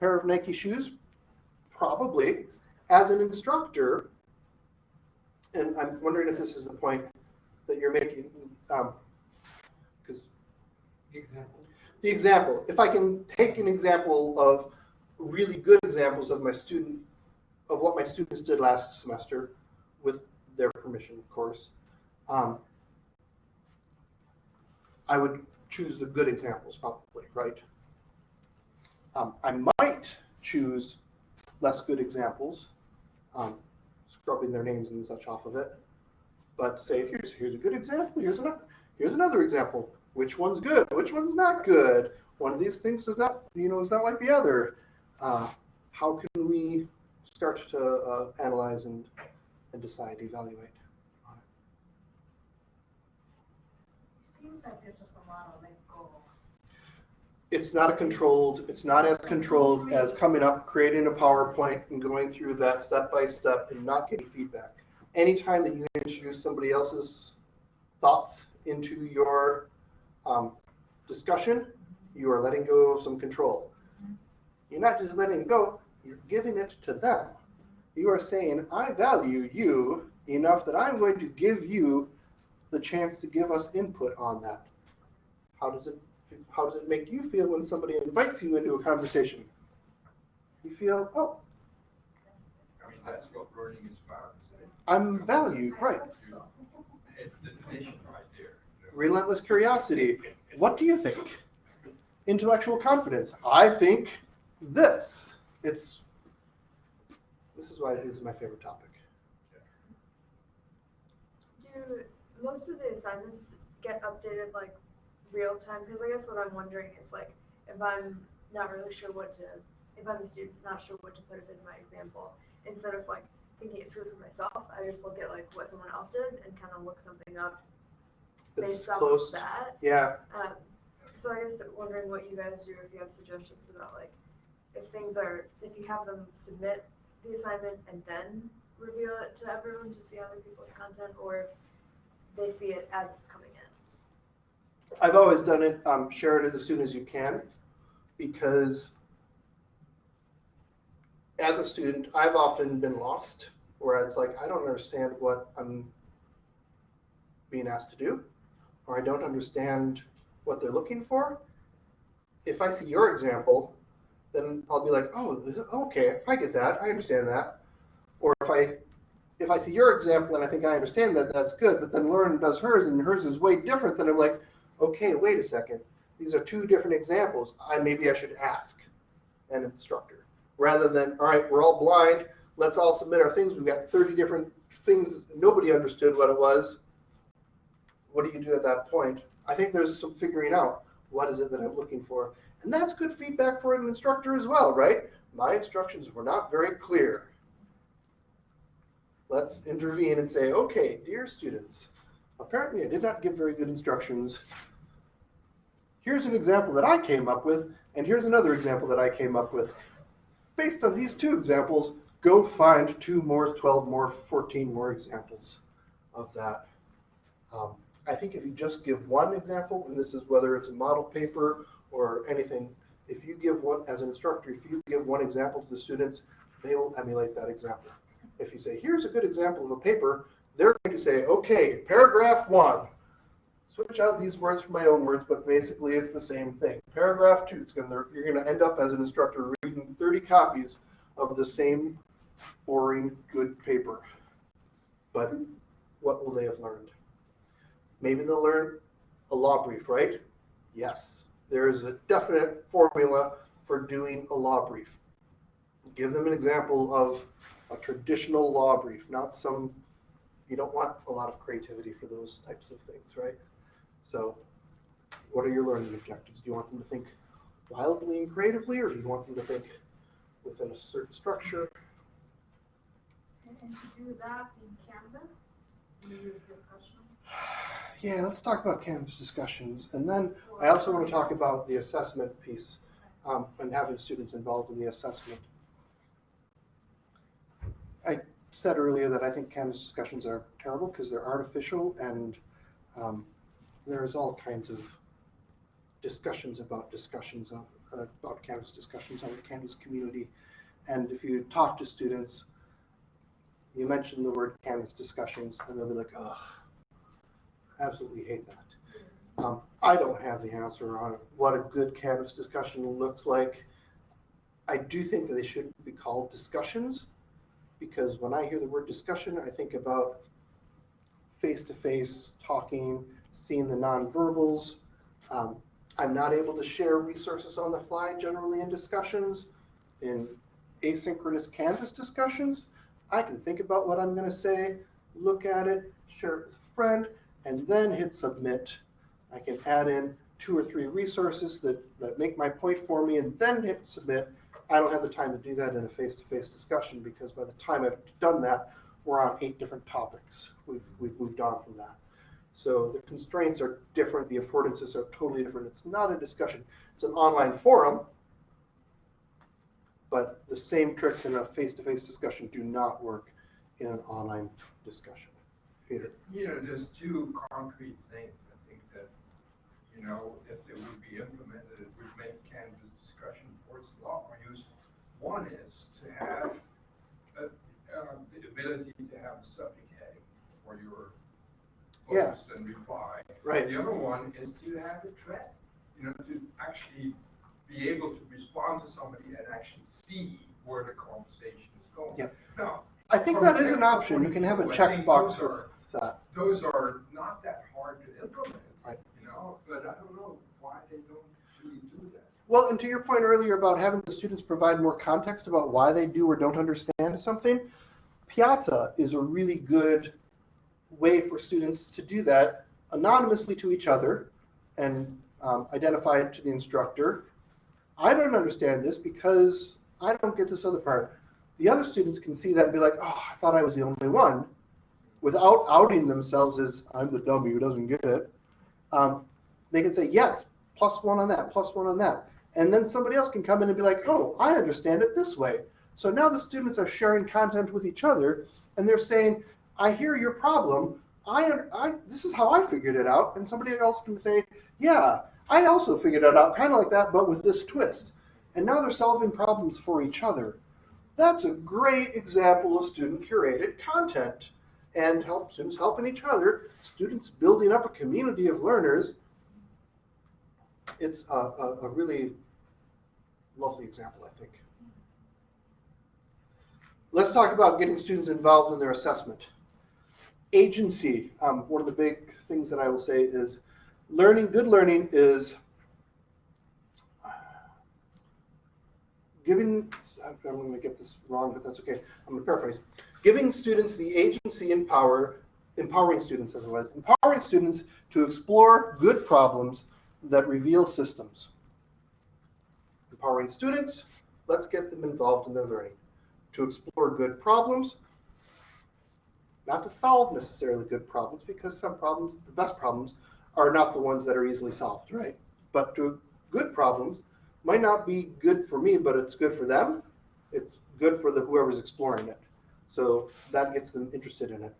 pair of Nike shoes? Probably. As an instructor, and I'm wondering if this is the point that you're making, um, because Example. the example, if I can take an example of really good examples of my student, of what my students did last semester with their permission, of course, um, I would choose the good examples probably, right? Um, I might choose less good examples, um, scrubbing their names and such off of it, but say, here's, here's a good example, here's another, here's another example. Which one's good? Which one's not good? One of these things is not, you know, is not like the other. Uh, how can we start to uh, analyze and and decide, evaluate. on it. Seems like there's just a lot of let go. It's not a controlled, it's not as controlled as coming up, creating a PowerPoint and going through that step by step and not getting feedback. Anytime that you introduce somebody else's thoughts into your um, discussion, you are letting go of some control. You're not just letting go, you're giving it to them. You are saying, I value you enough that I'm going to give you the chance to give us input on that. How does it how does it make you feel when somebody invites you into a conversation? You feel, oh, I mean, that's what learning is about, isn't it? I'm valued, I right. hope so. It's the definition right. Relentless curiosity. What do you think? Intellectual confidence. I think this. It's this is why this is my favorite topic. Do most of the assignments get updated like real time? Because I guess what I'm wondering is like if I'm not really sure what to, if I'm a student not sure what to put up as my example, instead of like thinking it through for myself, I just look at like what someone else did and kind of look something up It's based off close. of that. Yeah. Um, so I guess wondering what you guys do if you have suggestions about like if things are if you have them submit the assignment and then reveal it to everyone to see other people's content or they see it as it's coming in. I've always done it, um, share it as soon as you can, because as a student, I've often been lost, where it's like, I don't understand what I'm being asked to do, or I don't understand what they're looking for. If I see your example, then I'll be like, oh, okay, I get that, I understand that. Or if I if I see your example and I think I understand that, that's good. But then Lauren does hers, and hers is way different. Then I'm like, okay, wait a second. These are two different examples. I maybe I should ask an instructor rather than all right, we're all blind. Let's all submit our things. We've got 30 different things. Nobody understood what it was. What do you do at that point? I think there's some figuring out what is it that I'm looking for, and that's good feedback for an instructor as well, right? My instructions were not very clear let's intervene and say, okay, dear students, apparently I did not give very good instructions. Here's an example that I came up with, and here's another example that I came up with. Based on these two examples, go find two more, 12 more, 14 more examples of that. Um, I think if you just give one example, and this is whether it's a model paper or anything, if you give one, as an instructor, if you give one example to the students, they will emulate that example. If you say, here's a good example of a paper, they're going to say, okay, paragraph one. Switch out these words from my own words, but basically it's the same thing. Paragraph two, it's gonna, you're going to end up as an instructor reading 30 copies of the same boring, good paper. But what will they have learned? Maybe they'll learn a law brief, right? Yes. There is a definite formula for doing a law brief. Give them an example of a traditional law brief, not some, you don't want a lot of creativity for those types of things, right? So what are your learning objectives? Do you want them to think wildly and creatively, or do you want them to think within a certain structure? And to do that in Canvas, we use discussion. Yeah, let's talk about Canvas discussions. And then I also want to talk about the assessment piece um, and having students involved in the assessment. I said earlier that I think Canvas discussions are terrible because they're artificial and um, there's all kinds of discussions about discussions of, uh, about Canvas discussions on the Canvas community. And if you talk to students, you mention the word Canvas discussions and they'll be like, ugh, absolutely hate that. Um, I don't have the answer on what a good Canvas discussion looks like. I do think that they shouldn't be called discussions because when I hear the word discussion, I think about face-to-face talking, seeing the nonverbals. Um, I'm not able to share resources on the fly generally in discussions. In asynchronous Canvas discussions, I can think about what I'm going to say, look at it, share it with a friend, and then hit submit. I can add in two or three resources that, that make my point for me and then hit submit. I don't have the time to do that in a face-to-face discussion because by the time I've done that, we're on eight different topics. We've, we've moved on from that. So the constraints are different, the affordances are totally different. It's not a discussion. It's an online forum, but the same tricks in a face-to-face discussion do not work in an online discussion. Peter? You know, there's two concrete things, I think that, you know, if it would be implemented, it would make Canvas discussion boards a lot more useful. One is to have, uh, uh, the ability to have a subject heading for your Yeah. post and reply. Right. The other one is to have a thread, you know, to actually be able to respond to somebody and actually see where the conversation is going. Yeah. Now, I think that is an option. You can have a view, I think checkbox those those are not that hard to implement, Right. you know, but I don't know why they don't really do that. Well, and to your point earlier about having the students provide more context about why they do or don't understand something, Piazza is a really good way for students to do that anonymously to each other and um, identify it to the instructor. I don't understand this because I don't get this other part. The other students can see that and be like, oh, I thought I was the only one, without outing themselves as I'm the dummy who doesn't get it. Um, they can say, yes, plus one on that, plus one on that. And then somebody else can come in and be like, oh, I understand it this way. So now the students are sharing content with each other and they're saying, I hear your problem. I, I this is how I figured it out. And somebody else can say, yeah, I also figured it out kind of like that, but with this twist. And now they're solving problems for each other. That's a great example of student curated content and help students helping each other, students building up a community of learners. It's a, a, a really lovely example, I think. Let's talk about getting students involved in their assessment. Agency, um, one of the big things that I will say is learning, good learning is giving, I'm going to get this wrong, but that's okay. I'm going to paraphrase. Giving students the agency and power, empowering students as it was, empowering students to explore good problems that reveal systems. Empowering students, let's get them involved in their learning. To explore good problems, not to solve necessarily good problems, because some problems, the best problems, are not the ones that are easily solved, right? But to good problems might not be good for me, but it's good for them. It's good for the whoever's exploring it. So that gets them interested in it.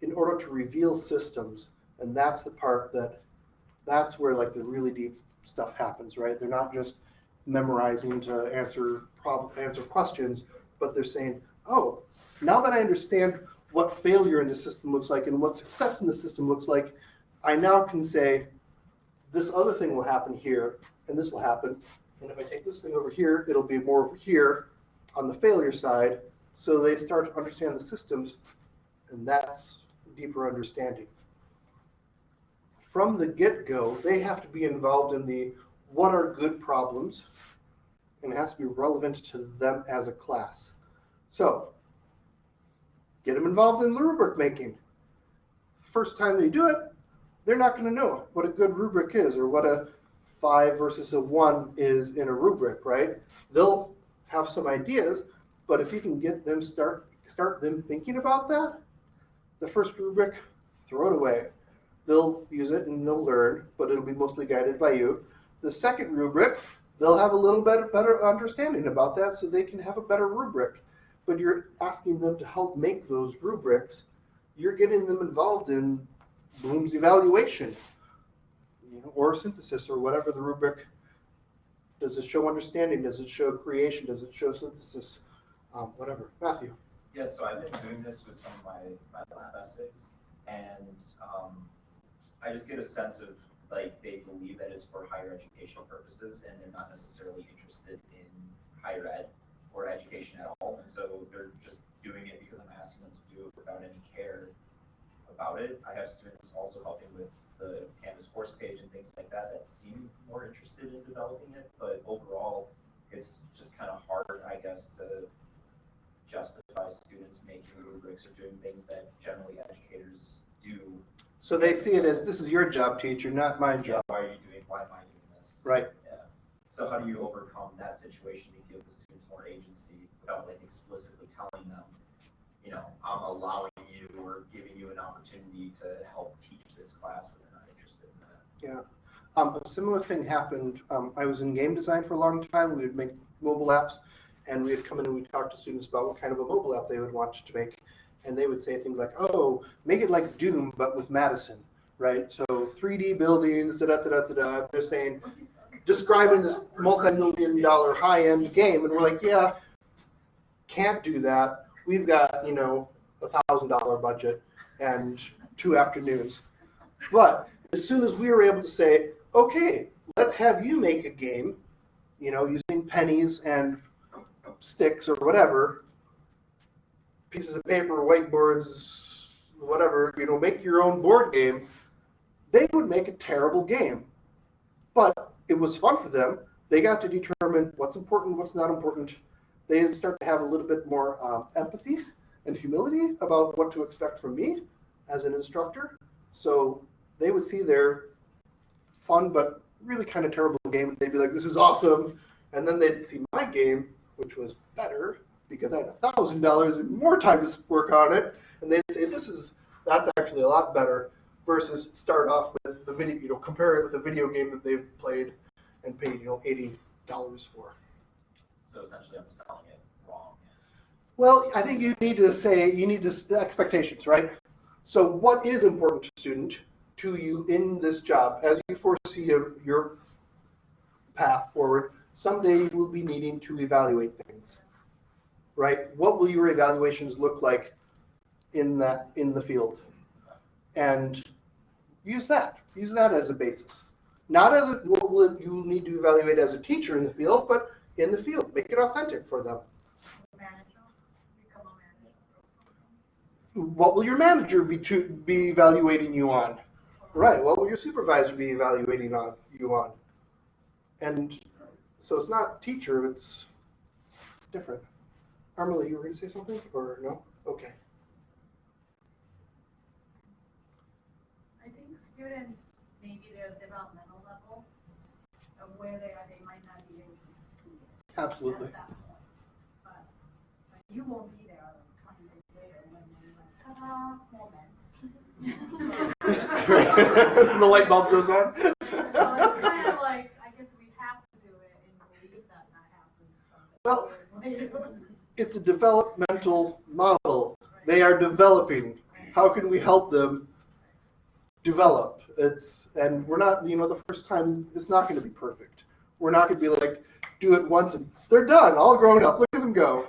In order to reveal systems, and that's the part that, that's where like the really deep stuff happens, right? They're not just memorizing to answer problem, answer questions, but they're saying, oh, now that I understand what failure in the system looks like and what success in the system looks like, I now can say, this other thing will happen here, and this will happen. And if I take this thing over here, it'll be more over here on the failure side. So they start to understand the systems, and that's deeper understanding. From the get-go, they have to be involved in the what are good problems, and it has to be relevant to them as a class. So, get them involved in the rubric making. First time they do it, they're not going to know what a good rubric is or what a five versus a one is in a rubric, right? They'll have some ideas, but if you can get them start start them thinking about that, the first rubric, throw it away. They'll use it and they'll learn, but it'll be mostly guided by you. The second rubric, they'll have a little bit better understanding about that so they can have a better rubric. But you're asking them to help make those rubrics. You're getting them involved in Bloom's evaluation you know, or synthesis or whatever the rubric. Does it show understanding? Does it show creation? Does it show synthesis? Um, whatever. Matthew. Yeah, so I've been doing this with some of my, my lab essays, and um, I just get a sense of like they believe that it's for higher educational purposes, and they're not necessarily interested in higher ed or education at all, and so they're just doing it because I'm asking them to do it without any care about it. I have students also helping with the Canvas course page and things like that that seem more interested in developing it, but overall, it's just kind of hard, I guess, to justify students making rubrics or doing things that generally educators do. So they see it as this is your job, teacher, not my job. why are you doing, why am I doing this? Right. Yeah. So how do you overcome that situation to give the students more agency without like explicitly telling them, you know, I'm allowing you or giving you an opportunity to help teach this class, but they're not interested in that. Yeah. Um, a similar thing happened. Um, I was in game design for a long time. We would make mobile apps, and we would come in and we'd talk to students about what kind of a mobile app they would want to make. And they would say things like, oh, make it like Doom, but with Madison, right? So 3D buildings, da da da da da. They're saying, describing this multi-million dollar high-end game, and we're like, yeah, can't do that. We've got, you know, a thousand dollar budget and two afternoons. But as soon as we were able to say, okay, let's have you make a game, you know, using pennies and sticks or whatever, pieces of paper, whiteboards, whatever, you know, make your own board game, they would make a terrible game. But it was fun for them. They got to determine what's important, what's not important. They start to have a little bit more um, empathy and humility about what to expect from me as an instructor. So they would see their fun but really kind of terrible game, and they'd be like, "This is awesome," and then they'd see my game, which was better because I had a thousand dollars and more time to work on it, and they'd say, "This is that's actually a lot better." Versus start off with the video, you know, compare it with a video game that they've played and paid, you know, eighty dollars for. So essentially, I'm selling it wrong. Well, I think you need to say you need to expectations, right? So, what is important to student to you in this job as you foresee your path forward? Someday you will be needing to evaluate things, right? What will your evaluations look like in that in the field? And use that. Use that as a basis. Not as a, what will you need to evaluate as a teacher in the field, but in the field. Make it authentic for them. What will your manager be to be evaluating you on? Right. What will your supervisor be evaluating on you on? And so it's not teacher, it's different. Armela, you were going to say something or no? Okay. I think students, maybe their developmental level of where they are, they might not be able to see it. Absolutely. At that point. But, but you won't be there twenty days later when you like, ta-da, moment. the light bulb goes on. So it's kind of like, I guess we have to do it and believe that that happens Well, it's a developmental model. They are developing. How can we help them develop? It's and we're not, you know, the first time it's not going to be perfect. We're not going to be like do it once and they're done, all grown up. Look at them go.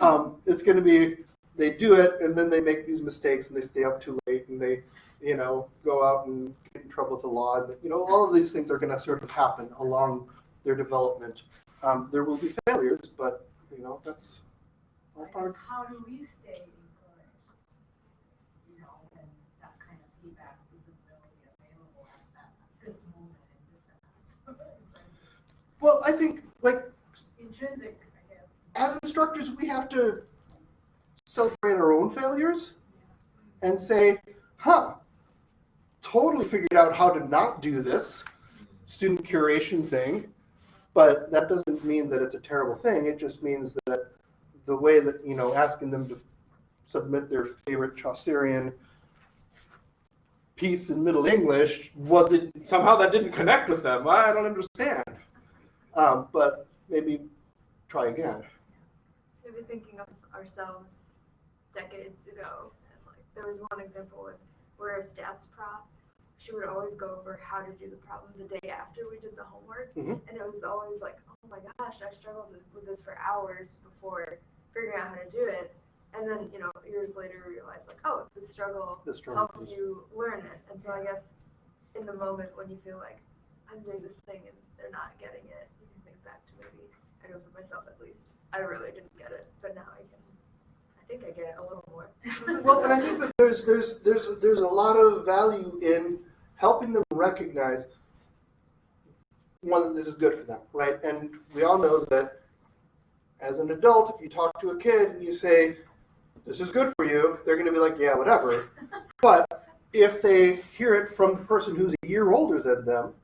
Um, it's going to be they do it and then they make these mistakes and they stay up too late and they, you know, go out and get in trouble with the law. And, you know, all of these things are going to sort of happen along their development. Um, there will be failures, but you know that's all part. guess How do we stay encouraged? You know, when that kind of feedback isn't really available at that, this moment in this semester. Well, I think like Intrinsic, I guess. as instructors, we have to celebrate our own failures and say, huh, totally figured out how to not do this student curation thing. But that doesn't mean that it's a terrible thing. It just means that the way that, you know, asking them to submit their favorite Chaucerian piece in Middle English wasn't, somehow that didn't connect with them. I don't understand. Um, but maybe try again. maybe thinking of ourselves decades ago, and like there was one example where a stats prop, she would always go over how to do the problem the day after we did the homework, Mhm. and it was always like, oh my gosh, I struggled with- with this for hours before figuring out how to do it, and then you know years later we realized like, oh, the struggle, The struggle helps is- you learn it, and so I guess in the moment when you feel like I'm doing this thing and they're not getting it, you can think back to maybe I know for myself at least, I really didn't get it, but now I can. I think I get it a little more. Well, and I think that there's there's there's there's a lot of value in helping them recognize one that this is good for them, right? And we all know that as an adult, if you talk to a kid and you say this is good for you, they're going to be like, yeah, whatever. But if they hear it from the person who's a year older than them,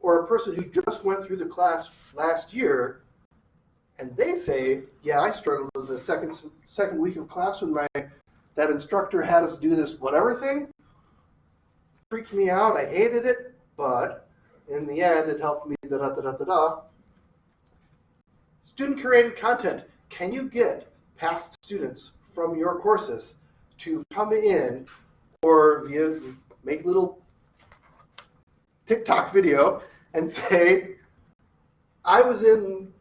or a person who just went through the class last year, and they say, yeah, I struggled with the second second week of class when my that instructor had us do this whatever thing. Freaked me out. I hated it, but in the end, it helped me. Da da da da da da. Student curated content. Can you get past students from your courses to come in or via make little TikTok video and say, I was in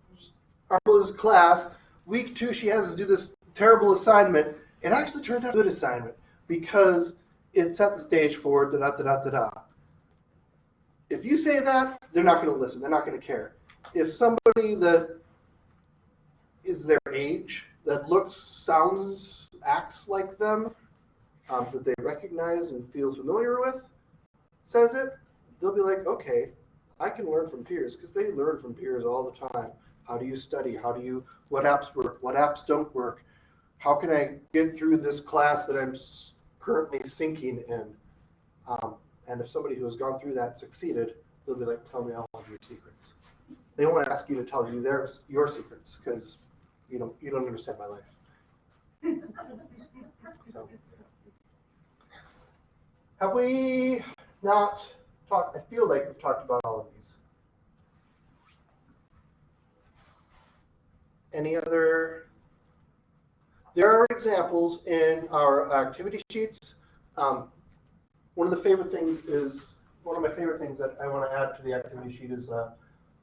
Arla's class, week two she has us do this terrible assignment. It actually turned out a good assignment because it set the stage for da da da da da. If you say that, they're not going to listen. They're not going to care. If somebody that is their age, that looks, sounds, acts like them, um, that they recognize and feel familiar with, says it, they'll be like, okay, I can learn from peers because they learn from peers all the time. How do you study? How do you, what apps work? What apps don't work? How can I get through this class that I'm currently sinking in? Um, and if somebody who has gone through that succeeded, they'll be like, tell me all of your secrets. They won't ask you to tell you their, your secrets because you don't, you don't understand my life. So. Have we not talked, I feel like we've talked about all of these. Any other? There are examples in our activity sheets. Um, one of the favorite things is, one of my favorite things that I want to add to the activity sheet is uh,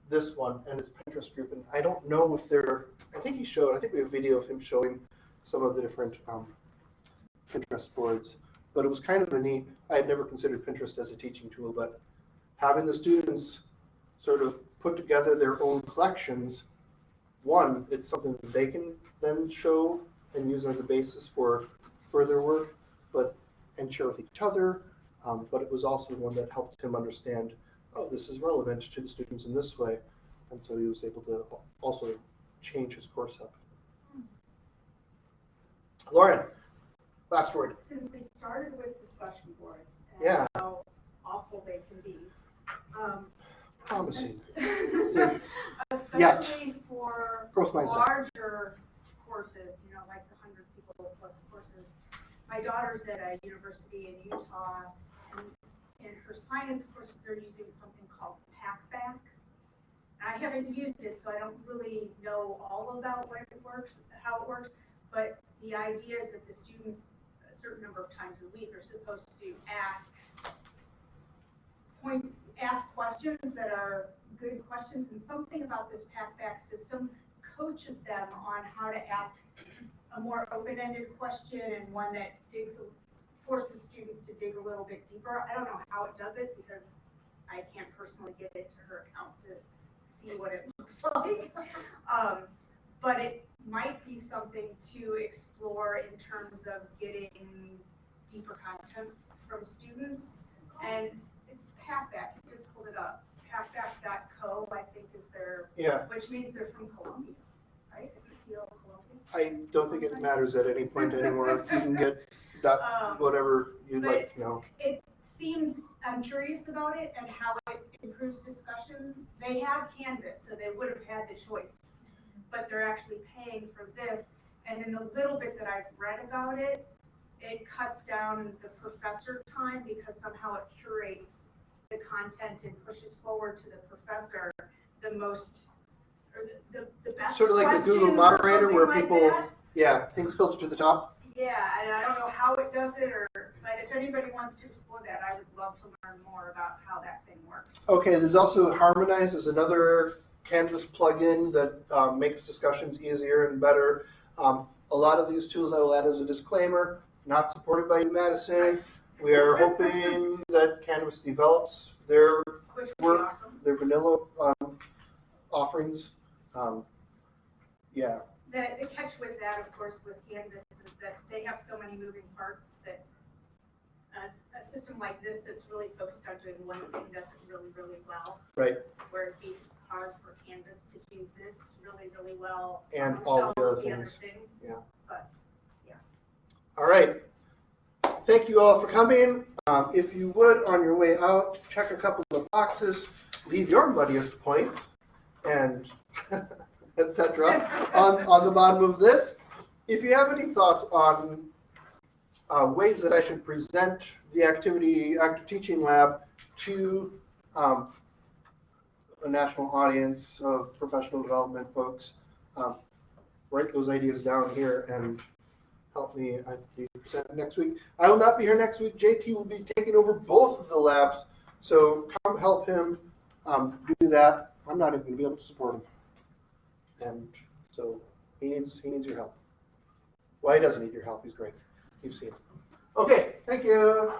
this one, and it's Pinterest group. And I don't know if they're, I think he showed, I think we have a video of him showing some of the different um, Pinterest boards. But it was kind of a neat, I had never considered Pinterest as a teaching tool, but having the students sort of put together their own collections, one, it's something that they can then show and use as a basis for further work, but and share with each other. Um, but it was also one that helped him understand, oh, this is relevant to the students in this way, and so he was able to also change his course up. Lauren, last word. Since we started with discussion boards Yeah. how awful they can be, um, Promising. especially for Growth mindset. larger courses, you know, like the hundred people plus courses. My daughter's at a university in Utah, and in her science courses, they're using something called Packback. I haven't used it, so I don't really know all about what it works, how it works, but the idea is that the students, a certain number of times a week, are supposed to ask point, ask questions that are good questions, and something about this Packback system coaches them on how to ask a more open-ended question and one that digs, forces students to dig a little bit deeper. I don't know how it does it because I can't personally get into her account to see what it looks like. Um, but it might be something to explore in terms of getting deeper content from students. And it's Packback, you just pulled it up. Packback.co, I think is their, Yeah, which means they're from Colombia, right? Is it CO Colombia? I don't think it matters at any point anymore. You can get dot, Um, whatever you'd like to know. It seems, I'm curious about it and how it improves discussions. They have Canvas, so they would have had the choice, but they're actually paying for this. And in the little bit that I've read about it, it cuts down the professor time because somehow it curates the content and pushes forward to the professor the most, the, the- the best Sort of like the Google questions or moderator where something like people, that. yeah, things filter to the top. Yeah, and I don't know how it does it, or, but if anybody wants to explore that, I would love to learn more about how that thing works. Okay, there's also Harmonize is another Canvas plugin that um, makes discussions easier and better. Um, a lot of these tools I will add as a disclaimer, not supported by Madison. We are hoping that Canvas develops their Which would be work, their vanilla um, offerings. Um, yeah, The, the catch with that, of course, with Canvas is that they have so many moving parts that a, a system like this that's really focused on doing one thing does it really, really well. right. Where it'd be hard for Canvas to do this really, really well. And all the other of things. things. Yeah. But, All right. Thank you all for coming. Um, if you would, on your way out, check a couple of boxes, leave your muddiest points, and etc. on on the bottom of this. If you have any thoughts on uh, ways that I should present the activity, active teaching lab to um, a national audience of professional development folks. Um, write those ideas down here and help me. I'll be presenting next week. I will not be here next week. JT will be taking over both of the labs, so come help him um, do that. I'm not even going to be able to support him, and so he needs he needs your help. Well, he doesn't need your help. He's great. You've seen him. Okay, thank you.